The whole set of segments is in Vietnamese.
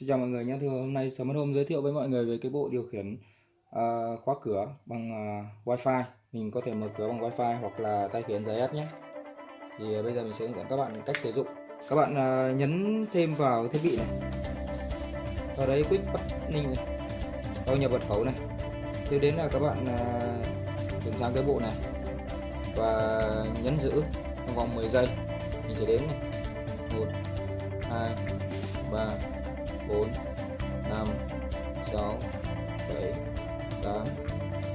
Xin chào mọi người nhé. thưa hôm nay Smart Home giới thiệu với mọi người về cái bộ điều khiển uh, khóa cửa bằng uh, Wi-Fi. Mình có thể mở cửa bằng Wi-Fi hoặc là tay khiển giấy ép nhé. Thì uh, bây giờ mình sẽ hướng dẫn các bạn cách sử dụng. Các bạn uh, nhấn thêm vào thiết bị này. Sau đấy quick buttoning này. Sau nhập mật khẩu này. Tiếp đến là các bạn uh, chuyển sang cái bộ này và nhấn giữ trong vòng 10 giây. Mình sẽ đếm này. 1 2 3 4 5 6 7 8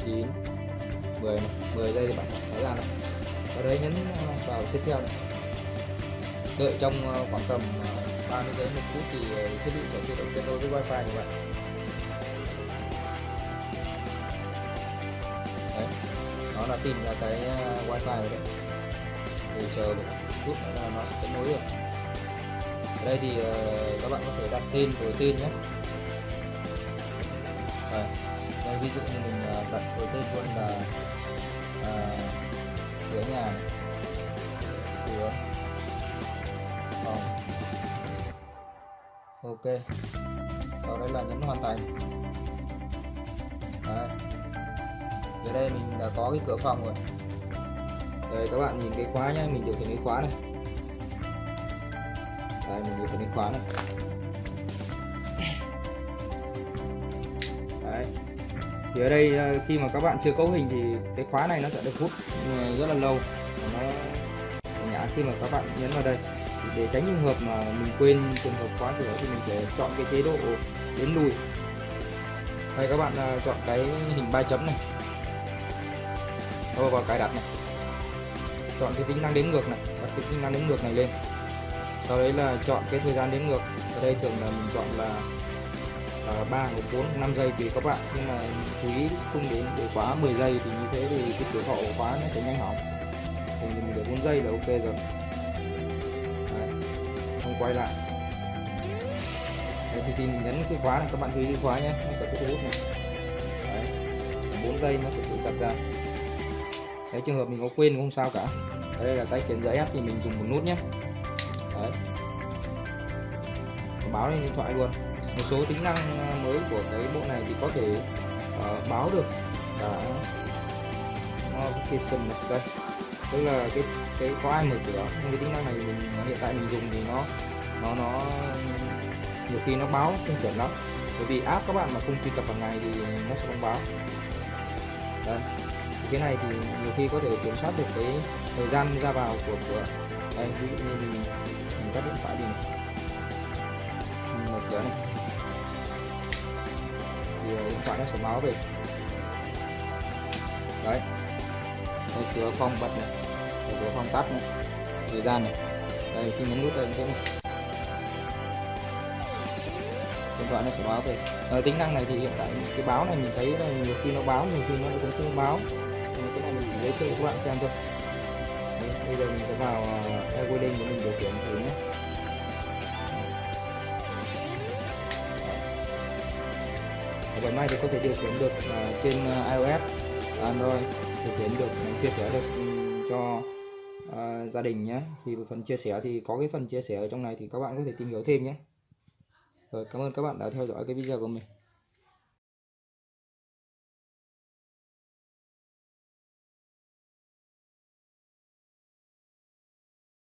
9 10 10 giây thì bạn tháo ra này ở đây nhấn ờ, vào tiếp theo này. Đợi trong ờ, khoảng tầm ờ, 30 giây, một phút thì thiết bị sẽ tự động kết nối với wifi của bạn. Đấy. Nó đã tìm ra cái wifi rồi đấy. Thì chờ một chút là nó sẽ kết nối được đây thì ờ, các bạn có thể đặt tên đổi tên nhé. À, đây ví dụ như mình ờ, đặt đổi tên luôn là à, cửa nhà cửa phòng. Ok sau đấy là nhấn hoàn thành. Đấy. Ở đây mình đã có cái cửa phòng rồi. Đây các bạn nhìn cái khóa nhé mình điều khiển cái khóa này đây, mình điều khiển cái khóa này. Đấy. Thì ở đây ờ, khi mà các bạn chưa cấu hình thì cái khóa này nó sẽ được hút rất là lâu. Và nó nhả khi mà các bạn nhấn vào đây. Thì để tránh trường hợp mà mình quên trường hợp khóa cửa thì mình sẽ chọn cái chế độ đến lùi. Đây, các bạn ờ, chọn cái hình ba chấm này. Rồi vào cài đặt này. Chọn cái tính năng đếm ngược này. Bật cái tính năng đếm ngược này lên sau đấy là chọn cái thời gian đếm ngược. Ở đây thường là mình chọn là uh, 3 hoặc 4 5 giây tùy các bạn. Nhưng mà chú ý không đến để quá 10 giây thì như thế thì cái tuổi thọ của khóa nó sẽ nhanh hỏng. Thì mình để 4 giây là ok rồi. Đấy. không quay lại. Đấy, thì khi mình nhấn cái khóa này các bạn chú ý cái khóa nhé. Nó sẽ có nút này. Đấy. 4 giây nó sẽ tự sạc ra. Đấy trường hợp mình có quên cũng không sao cả. Ở đây là tay khiển giấy ép thì mình dùng một nút nhé đấy. Báo lên điện thoại luôn. Một số tính năng ờ, mới của cái bộ này thì có thể uh, báo được. Cả notification này đây. Tức là cái cái có ai mở cửa nhưng cái tính năng này mình hiện tại mình dùng thì nó nó nó nhiều khi nó báo không chuẩn lắm. Bởi vì app các bạn mà không truy cập hàng ngày thì nó sẽ không báo. Đây cái này thì nhiều khi có thể kiểm soát được cái thời gian ra vào của của đây ví dụ như mình mình tắt điện thoại đi mình mở cửa này. Thì ờ, điện thoại nó sẽ báo về. Đấy. Đây cửa phòng bật này. Cửa phòng tắt này. Thời gian này. Đây, khi nhấn nút đây thế điện thoại nó sẽ báo về. À, tính năng này thì hiện tại cái báo này mình thấy là nhiều khi nó báo nhiều khi nó cũng không báo. À, cái này mình chỉ giới thiệu cho các bạn xem thôi. Đấy, bây giờ mình sẽ vào uh, Equiding để mình điều khiển thử nhé. Ở phần này thì có thể điều khiển được uh, trên uh, iOS Android điều khiển được ừ, chia sẻ được um, cho uh, gia đình nhé. Thì phần chia sẻ thì có cái phần chia sẻ ở trong này thì các bạn có thể tìm hiểu thêm nhé rồi cảm ơn các bạn đã theo dõi cái video của mình.